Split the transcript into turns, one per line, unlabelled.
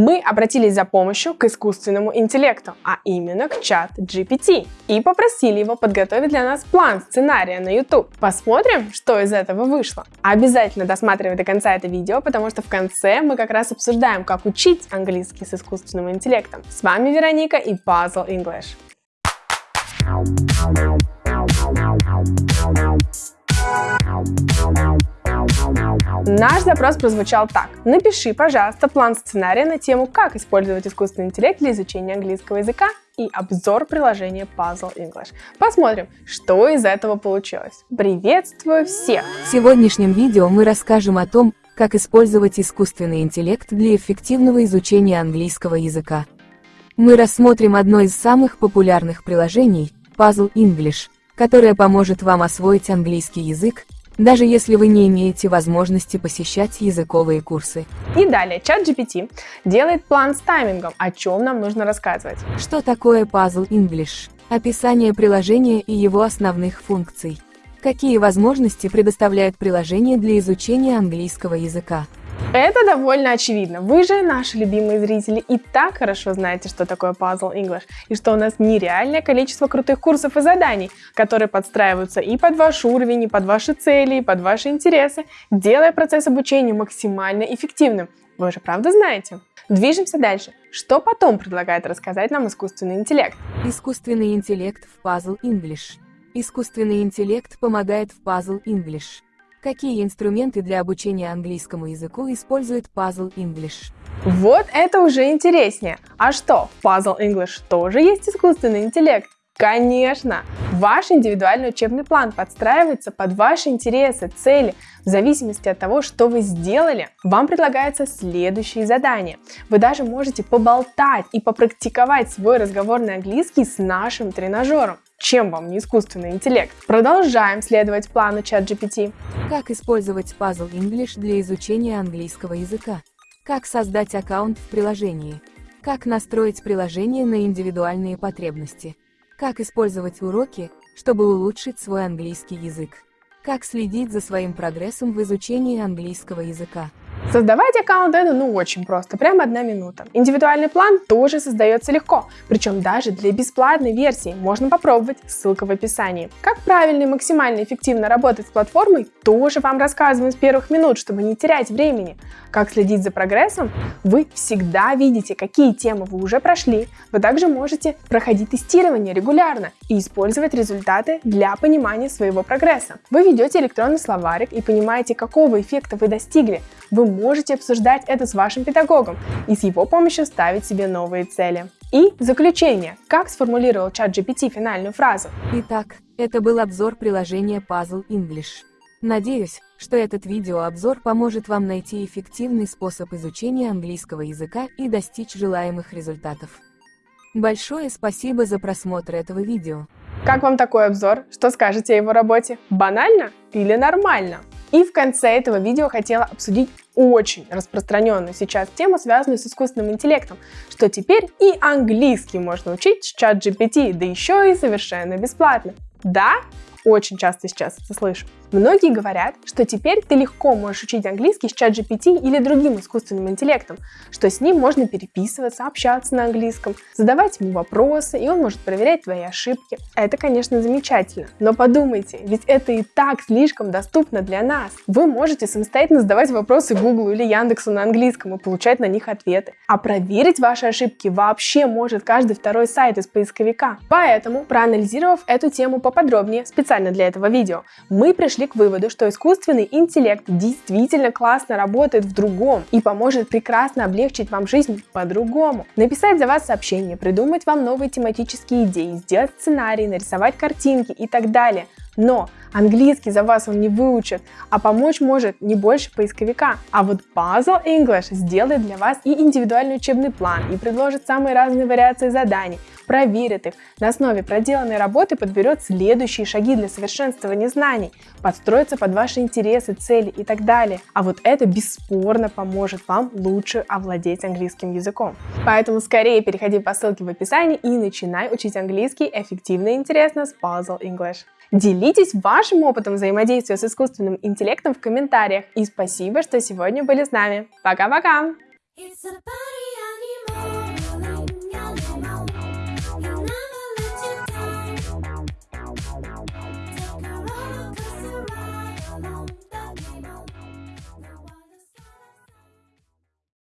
Мы обратились за помощью к искусственному интеллекту, а именно к чат GPT, и попросили его подготовить для нас план сценария на YouTube. Посмотрим, что из этого вышло. Обязательно досматривай до конца это видео, потому что в конце мы как раз обсуждаем, как учить английский с искусственным интеллектом. С вами Вероника и Puzzle English. Наш запрос прозвучал так. Напиши, пожалуйста, план сценария на тему, как использовать искусственный интеллект для изучения английского языка и обзор приложения Puzzle English. Посмотрим, что из этого получилось. Приветствую всех!
В сегодняшнем видео мы расскажем о том, как использовать искусственный интеллект для эффективного изучения английского языка. Мы рассмотрим одно из самых популярных приложений – Puzzle English, которое поможет вам освоить английский язык даже если вы не имеете возможности посещать языковые курсы.
И далее, чат GPT делает план с таймингом, о чем нам нужно рассказывать.
Что такое Puzzle English? Описание приложения и его основных функций. Какие возможности предоставляет приложение для изучения английского языка?
Это довольно очевидно. Вы же, наши любимые зрители, и так хорошо знаете, что такое Puzzle English, и что у нас нереальное количество крутых курсов и заданий, которые подстраиваются и под ваш уровень, и под ваши цели, и под ваши интересы, делая процесс обучения максимально эффективным. Вы же правда знаете? Движемся дальше. Что потом предлагает рассказать нам искусственный интеллект?
Искусственный интеллект в Puzzle English. Искусственный интеллект помогает в Puzzle English. Какие инструменты для обучения английскому языку использует Puzzle English?
Вот это уже интереснее. А что, в Puzzle English тоже есть искусственный интеллект? Конечно! Ваш индивидуальный учебный план подстраивается под ваши интересы, цели. В зависимости от того, что вы сделали, вам предлагаются следующие задания. Вы даже можете поболтать и попрактиковать свой разговорный английский с нашим тренажером. Чем вам не искусственный интеллект? Продолжаем следовать плану ChatGPT.
Как использовать Puzzle English для изучения английского языка? Как создать аккаунт в приложении? Как настроить приложение на индивидуальные потребности? Как использовать уроки, чтобы улучшить свой английский язык? Как следить за своим прогрессом в изучении английского языка?
Создавать аккаунт это ну очень просто, прямо одна минута. Индивидуальный план тоже создается легко, причем даже для бесплатной версии можно попробовать, ссылка в описании. Как правильно и максимально эффективно работать с платформой, тоже вам рассказываем с первых минут, чтобы не терять времени. Как следить за прогрессом, вы всегда видите, какие темы вы уже прошли. Вы также можете проходить тестирование регулярно и использовать результаты для понимания своего прогресса. Вы ведете электронный словарик и понимаете, какого эффекта вы достигли. Вы можете обсуждать это с вашим педагогом и с его помощью ставить себе новые цели. И заключение. Как сформулировал чат GPT финальную фразу?
Итак, это был обзор приложения Puzzle English. Надеюсь, что этот видеообзор поможет вам найти эффективный способ изучения английского языка и достичь желаемых результатов. Большое спасибо за просмотр этого видео.
Как вам такой обзор? Что скажете о его работе? Банально или нормально? И в конце этого видео хотела обсудить очень распространенную сейчас тему, связанную с искусственным интеллектом, что теперь и английский можно учить с чат GPT, да еще и совершенно бесплатно. Да, очень часто сейчас это слышу. Многие говорят, что теперь ты легко можешь учить английский с чат GPT или другим искусственным интеллектом, что с ним можно переписываться, общаться на английском, задавать ему вопросы, и он может проверять твои ошибки. Это, конечно, замечательно, но подумайте, ведь это и так слишком доступно для нас. Вы можете самостоятельно задавать вопросы Google или Яндексу на английском и получать на них ответы. А проверить ваши ошибки вообще может каждый второй сайт из поисковика. Поэтому, проанализировав эту тему поподробнее, специально для этого видео, мы пришли к выводу, что искусственный интеллект действительно классно работает в другом и поможет прекрасно облегчить вам жизнь по-другому. Написать за вас сообщение, придумать вам новые тематические идеи, сделать сценарий, нарисовать картинки и так далее. Но английский за вас он не выучит, а помочь может не больше поисковика. А вот Puzzle English сделает для вас и индивидуальный учебный план, и предложит самые разные вариации заданий, проверит их, на основе проделанной работы подберет следующие шаги для совершенствования знаний, подстроится под ваши интересы, цели и так далее. А вот это бесспорно поможет вам лучше овладеть английским языком. Поэтому скорее переходи по ссылке в описании и начинай учить английский эффективно и интересно с Puzzle English. Делитесь вашим опытом взаимодействия с искусственным интеллектом в комментариях. И спасибо, что сегодня были с нами. Пока-пока! It's a party.